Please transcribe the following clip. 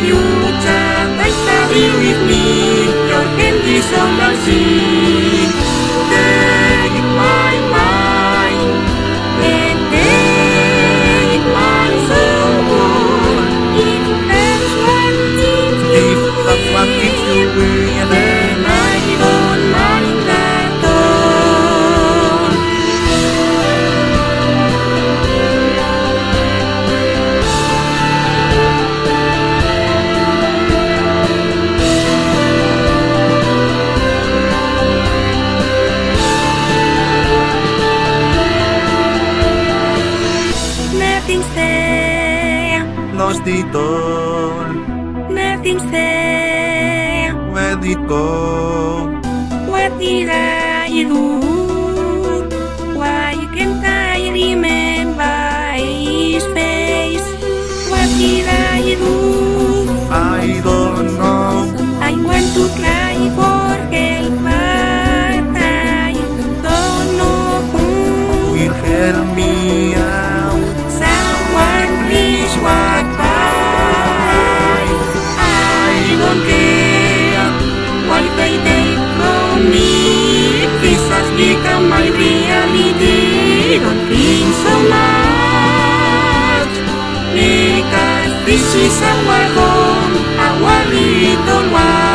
Future, thank you with me, your candy so mercy. Nothing's there. Lost it all. Nothing's there. Where did it go? What did I do? This is our home, our little one.